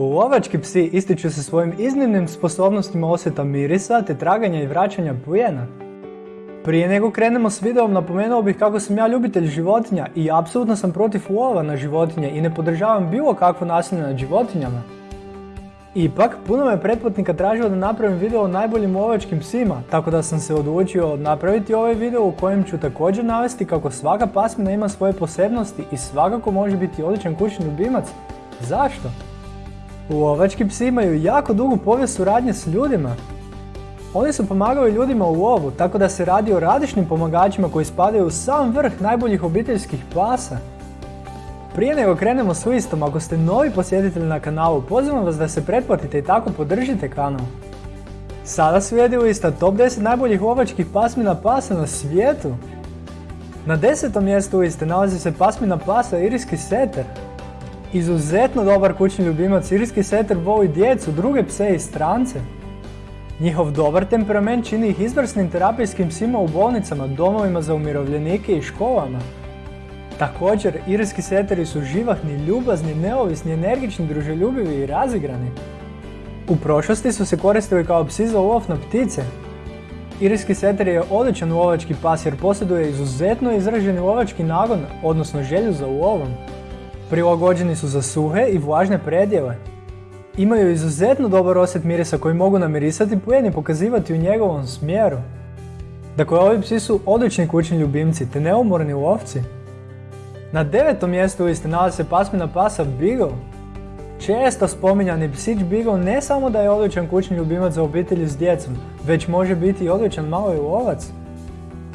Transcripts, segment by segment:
Lovački psi ističu se svojim iznimnim sposobnostima osjeta mirisa te traganja i vraćanja plijena. Prije nego krenemo s videom napomenuo bih kako sam ja ljubitelj životinja i apsolutno sam protiv lova na životinje i ne podržavam bilo kakvo nasilje nad životinjama. Ipak, puno me pretplatnika tražilo da napravim video o najboljim lovačkim psima, tako da sam se odlučio napraviti ovaj video u kojem ću također navesti kako svaka pasmina ima svoje posebnosti i svakako može biti odličan kućni ljubimac. Zašto? Lovački psi imaju jako dugu povijest suradnje s ljudima. Oni su pomagali ljudima u lovu, tako da se radi o radišnim pomagačima koji spadaju u sam vrh najboljih obiteljskih pasa. Prije nego krenemo s listom, ako ste novi posjetitelj na kanalu, pozivam vas da se pretplatite i tako podržite kanal. Sada slijedi lista top 10 najboljih lovačkih pasmina pasa na svijetu. Na desetom mjestu liste nalazi se pasmina pasa Iriski seter. Izuzetno dobar kućni ljubimac Iriski seter voli djecu, druge pse i strance. Njihov dobar temperament čini ih izvrsnim terapijskim psima u bolnicama, domovima za umirovljenike i školama. Također, irski seteri su živahni, ljubazni, neovisni, energični, druželjubivi i razigrani. U prošlosti su se koristili kao psi za lov na ptice. Irski seter je odličan lovački pas jer posjeduje izuzetno izraženi lovački nagon, odnosno želju za lovom. Prilagođeni su za suhe i vlažne predjele. Imaju izuzetno dobar osjet mirisa koji mogu namirisati plijen i pokazivati u njegovom smjeru. Dakle, ovi psi su odlični kućni ljubimci te neumorni lovci. Na devetom mjestu liste nalazi se pasmina pasa Beagle. Često spominjani psić Beagle ne samo da je odličan kućni ljubimac za obitelji s djecom, već može biti i odličan malo i lovac.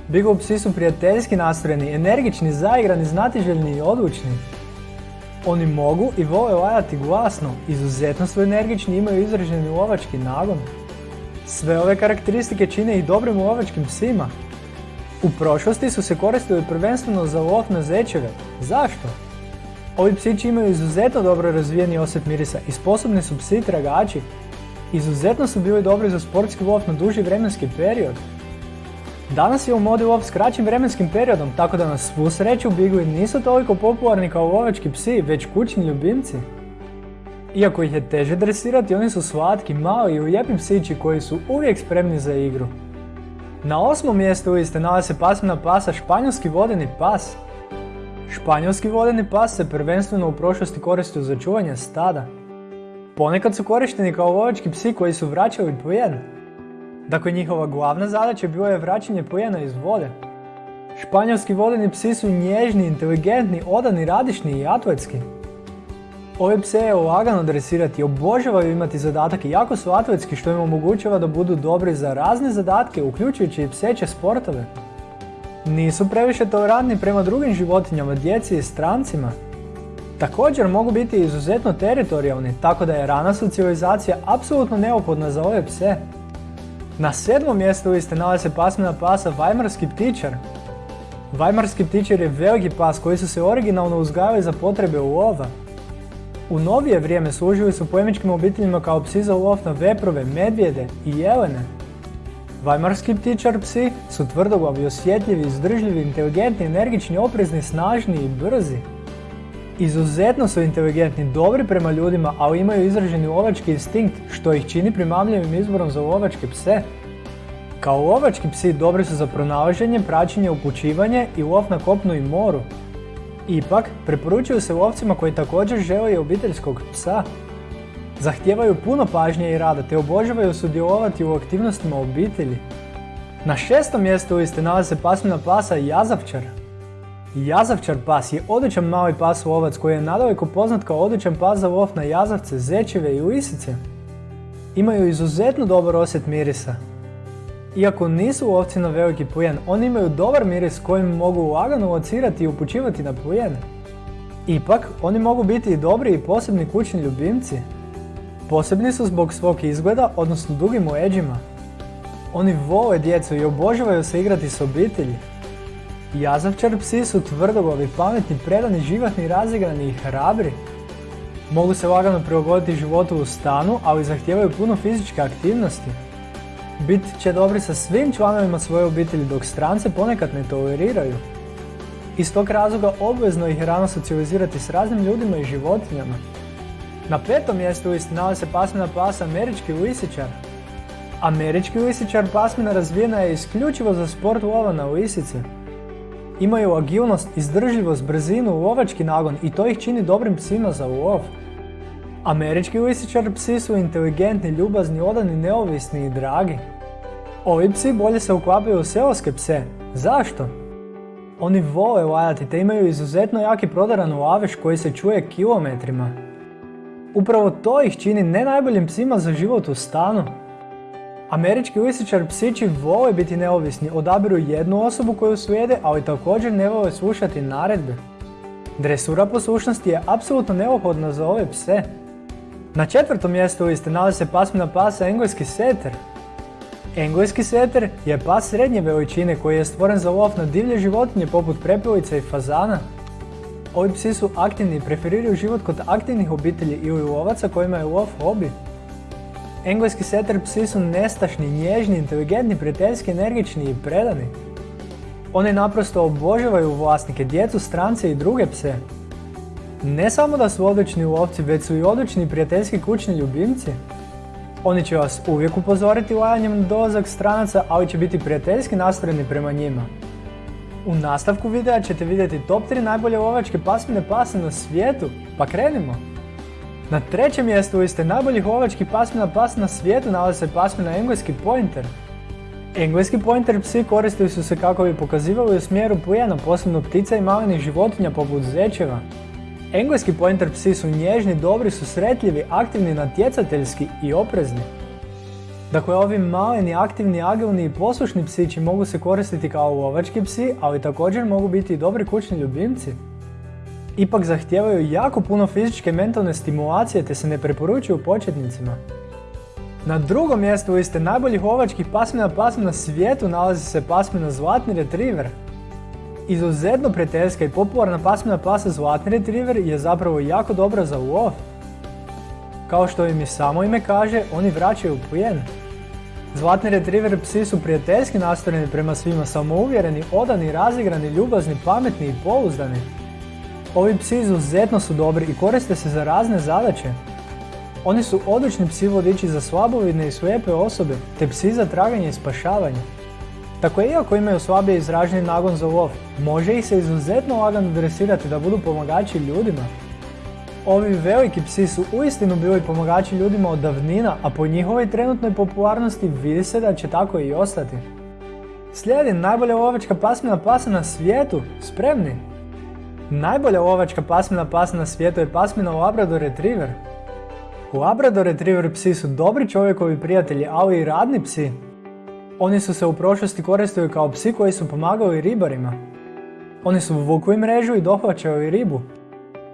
Beagle psi su prijateljski nastrojeni, energični, zaigrani, znatiželjni i odlučni. Oni mogu i vole lajati glasno, izuzetno su energični i imaju izraženi lovački nagon. Sve ove karakteristike čine ih dobrim lovačkim psima. U prošlosti su se koristili prvenstveno za lov na zečeve. Zašto? Ovi psići imaju izuzetno dobro razvijeni osjet mirisa i sposobni su psi tragači. Izuzetno su bili dobri za sportski lov na duži vremenski period. Danas je u modi lov s kraćim vremenskim periodom, tako da na svu sreću Bigli nisu toliko popularni kao lovački psi, već kućni ljubimci. Iako ih je teže dresirati, oni su slatki, mali i lijepi psići koji su uvijek spremni za igru. Na osmom mjestu liste nalazi se pasmina pasa španjolski vodeni pas. Španjolski vodeni pas se prvenstveno u prošlosti koristio za čuvanje stada. Ponekad su korišteni kao lovački psi koji su vraćali plijen. Dakle, njihova glavna zadaća bila je vraćanje plijena iz vode. Španjolski vodeni psi su nježni, inteligentni, odani, radišni i atletski. Ove pse je lagano dresirati, obožavaju imati zadatak i jako su atletski što im omogućava da budu dobri za razne zadatke, uključujući i pseće sportove. Nisu previše tolerantni prema drugim životinjama, djeci i strancima. Također mogu biti izuzetno teritorijalni, tako da je rana socijalizacija apsolutno neophodna za ove pse. Na sedmom mjestu liste nalazi se pasmina pasa Vajmarski ptičar. Vajmarski ptičar je veliki pas koji su se originalno uzgajali za potrebe lova. U novije vrijeme služili su plemičkim obiteljima kao psi za lov na veprove, medvjede i jelene. Vajmarski ptičar psi su tvrdoglavi, osjetljivi, izdržljivi, inteligentni, energični, oprezni, snažni i brzi. Izuzetno su inteligentni, dobri prema ljudima, ali imaju izraženi lovački instinkt, što ih čini primamljivim izborom za lovačke pse. Kao lovački psi dobri su za pronalaženje, praćenje, upućivanje i lov na kopnu i moru. Ipak, preporučuju se lovcima koji također žele obiteljskog psa. Zahtijevaju puno pažnje i rada te obožavaju sudjelovati u aktivnostima obitelji. Na šestom mjestu liste nalazi se pasmina pasa Jazavčar. Jazavčar pas je odličan mali pas lovac koji je nadaleko poznat kao odličan pas za lov na jazavce, zečeve i lisice. Imaju izuzetno dobar osjet mirisa. Iako nisu lovci na veliki plijen, oni imaju dobar miris kojim mogu lagano locirati i upućivati na plijen. Ipak, oni mogu biti i dobri i posebni kućni ljubimci. Posebni su zbog svog izgleda, odnosno dugim leđima. Oni vole djecu i obožavaju se igrati s obitelji. Jazavčar psi su tvrdoglavi, pametni, predani, živahni, razigrani i hrabri. Mogu se lagano prilagoditi životu u stanu, ali zahtijevaju puno fizičke aktivnosti. Bit će dobri sa svim članovima svoje obitelji dok strance ponekad ne toleriraju. Iz tog razloga obvezno ih rano socijalizirati s raznim ljudima i životinjama. Na petom mjestu listi nalazi se pasmina pasa američki lisičar. Američki lisičar pasmina razvijena je isključivo za sport lova na lisice. Imaju agilnost, izdržljivost, brzinu, lovački nagon i to ih čini dobrim psima za lov. Američki lisičar psi su inteligentni, ljubazni, odani, neovisni i dragi. Ovi psi bolje se uklapaju u seoske pse. Zašto? Oni vole lajati te imaju izuzetno jaki prodaran laveš koji se čuje kilometrima. Upravo to ih čini ne najboljim psima za život u stanu. Američki lisičar psići vole biti neovisni, odabiru jednu osobu koju slijede, ali također ne vole slušati naredbe. Dresura poslušnosti je apsolutno neophodna za ove pse. Na četvrtom mjestu liste nalazi se pasmina pasa engleski seter. Engleski seter je pas srednje veličine koji je stvoren za lov na divlje životinje poput prepilica i fazana. Ovi psi su aktivni i preferiraju život kod aktivnih obitelji ili lovaca kojima je lov hobi. Engleski seter psi su nestašni, nježni, inteligentni, prijateljski, energični i predani. Oni naprosto obožavaju vlasnike, djecu, strance i druge pse. Ne samo da su odlični lovci, već su i odlični prijateljski kućni ljubimci. Oni će vas uvijek upozoriti lajanjem na dolazak stranaca, ali će biti prijateljski nastrojeni prema njima. U nastavku videa ćete vidjeti top 3 najbolje lovačke pasmine pasa na svijetu, pa krenimo! Na trećem mjestu liste najboljih lovačkih pasmina pasa na svijetu nalazi se pasmina engleski pointer. Engleski pointer psi koristili su se kako bi pokazivali u smjeru plijena, posebno ptica i malenih životinja poput zečeva. Engleski pointer psi su nježni, dobri, susretljivi, aktivni, natjecateljski i oprezni. Dakle, ovi maleni, aktivni, agilni i poslušni psići mogu se koristiti kao lovački psi, ali također mogu biti i dobri kućni ljubimci. Ipak zahtijevaju jako puno fizičke i mentalne stimulacije te se ne preporučuju početnicima. Na drugom mjestu liste najboljih lovačkih pasmina pasmina na svijetu nalazi se pasmina Zlatni Retriever. Izuzetno prijateljska i popularna pasmina pasa Zlatni Retriever je zapravo jako dobra za lov. Kao što im i samo ime kaže, oni vraćaju plijen. Zlatni retriver psi su prijateljski nastrojeni prema svima, samouvjereni, odani, razigrani, ljubazni, pametni i pouzdani. Ovi psi izuzetno su dobri i koriste se za razne zadaće. Oni su odlični psi vodiči za slabovidne i slijepe osobe, te psi za traganje i spašavanje. Tako iako imaju slabije izraženi nagon za lov, može ih se izuzetno lagano dresirati da budu pomagači ljudima. Ovi veliki psi su uistinu bili pomagači ljudima od davnina, a po njihovoj trenutnoj popularnosti vidi se da će tako i ostati. Slijedi najbolja lovačka pasmina pasa na svijetu, spremni! Najbolja lovačka pasmina pasa na svijetu je pasmina Labrador Retriever. Labrador Retriever psi su dobri čovjekovi prijatelji, ali i radni psi. Oni su se u prošlosti koristili kao psi koji su pomagali ribarima. Oni su vukli mrežu i dohvaćaju ribu.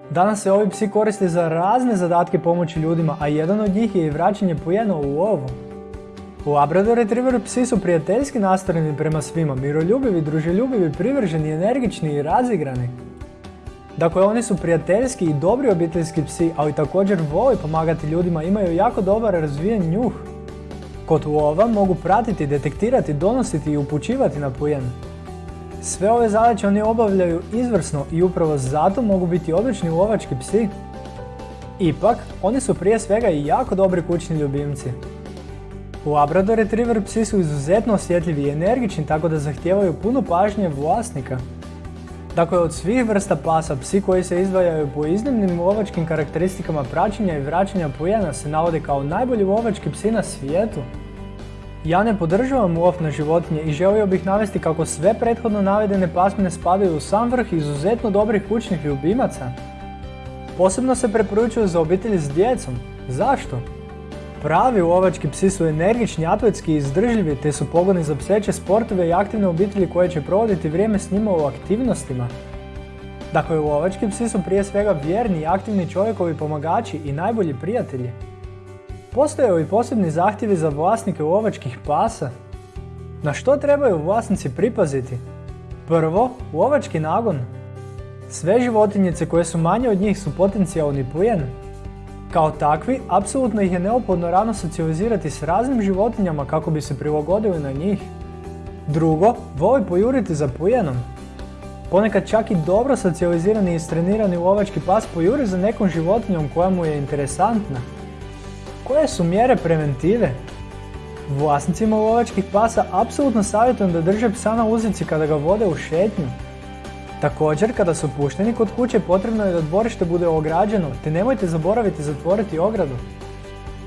Danas se ovi psi koriste za razne zadatke pomoći ljudima, a jedan od njih je i vraćanje pojena u lovu. Labrador Retriever psi su prijateljski nastrojeni prema svima, miroljubivi, druželjubivi, privrženi, energični i razigrani. Dakle, oni su prijateljski i dobri obiteljski psi, ali također vole pomagati ljudima, imaju jako dobar razvijen njuh. Kod lova mogu pratiti, detektirati, donositi i upućivati na plijen. Sve ove zadaće oni obavljaju izvrsno i upravo zato mogu biti odlični lovački psi. Ipak, oni su prije svega i jako dobri kućni ljubimci. Labrador Retriever psi su izuzetno osjetljivi i energični tako da zahtijevaju puno pažnje vlasnika. Dakle, od svih vrsta pasa, psi koji se izdvajaju po iznimnim lovačkim karakteristikama praćenja i vraćanja plijena se navode kao najbolji lovački psi na svijetu. Ja ne podržavam lov na životinje i želio bih navesti kako sve prethodno navedene pasmine spadaju u sam vrh izuzetno dobrih kućnih ljubimaca. Posebno se preporučuju za obitelji s djecom. Zašto? Pravi lovački psi su energični, atletski i izdržljivi te su pogodni za pseće sportove i aktivne obitelji koje će provoditi vrijeme s njima u aktivnostima. Dakle, lovački psi su prije svega vjerni i aktivni čovjekovi pomagači i najbolji prijatelji. Postoje li posebni zahtjevi za vlasnike lovačkih pasa? Na što trebaju vlasnici pripaziti? Prvo, lovački nagon. Sve životinjice koje su manje od njih su potencijalni plijen. Kao takvi, apsolutno ih je neophodno rano socijalizirati s raznim životinjama kako bi se prilagodili na njih. Drugo, voli pojuriti za plijenom. Ponekad čak i dobro socijalizirani i istrenirani lovački pas pojuri za nekom životinjom koja mu je interesantna. Koje su mjere preventive? Vlasnicima lovačkih pasa apsolutno savjetujem da drže psa na uzici kada ga vode u šetnju. Također, kada su pušteni kod kuće potrebno je da dvorište bude ograđeno, te nemojte zaboraviti zatvoriti ogradu.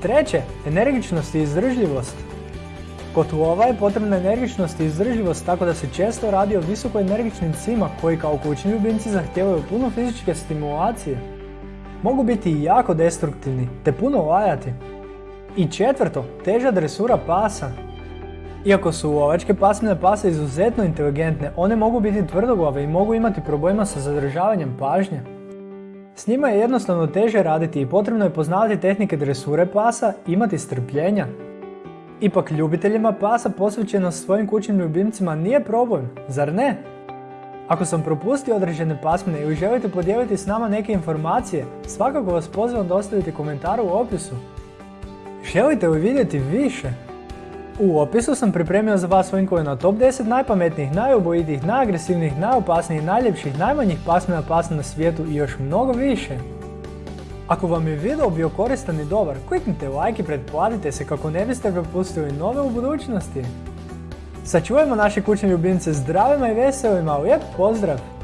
Treće, energičnost i izdržljivost. Kod lova je potrebna energičnost i izdržljivost tako da se često radi o visoko energičnim psima koji kao kućni ljubimci zahtijevaju puno fizičke stimulacije. Mogu biti i jako destruktivni, te puno lajati. I četvrto, teža dresura pasa. Iako su lovačke pasmine pase izuzetno inteligentne, one mogu biti tvrdoglave i mogu imati problema sa zadržavanjem pažnje. S njima je jednostavno teže raditi i potrebno je poznavati tehnike dresure pasa, imati strpljenja. Ipak ljubiteljima pasa posvećenost svojim kućnim ljubimcima nije problem, zar ne? Ako sam propustio određene pasmine ili želite podijeliti s nama neke informacije, svakako vas pozivam da ostavite komentar u opisu. Želite li vidjeti više? U opisu sam pripremio za vas linkove na top 10 najpametnijih, najubojitijih, najagresivnijih, najopasnijih, najljepših, najmanjih pasmina pasa na svijetu i još mnogo više. Ako vam je video bio koristan i dobar, kliknite like i pretplatite se kako ne biste propustili nove u budućnosti. Sačuvajmo naše kućne ljubimce zdravima i veselima, lijep pozdrav!